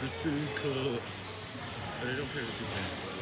the food court. But I don't care the food court.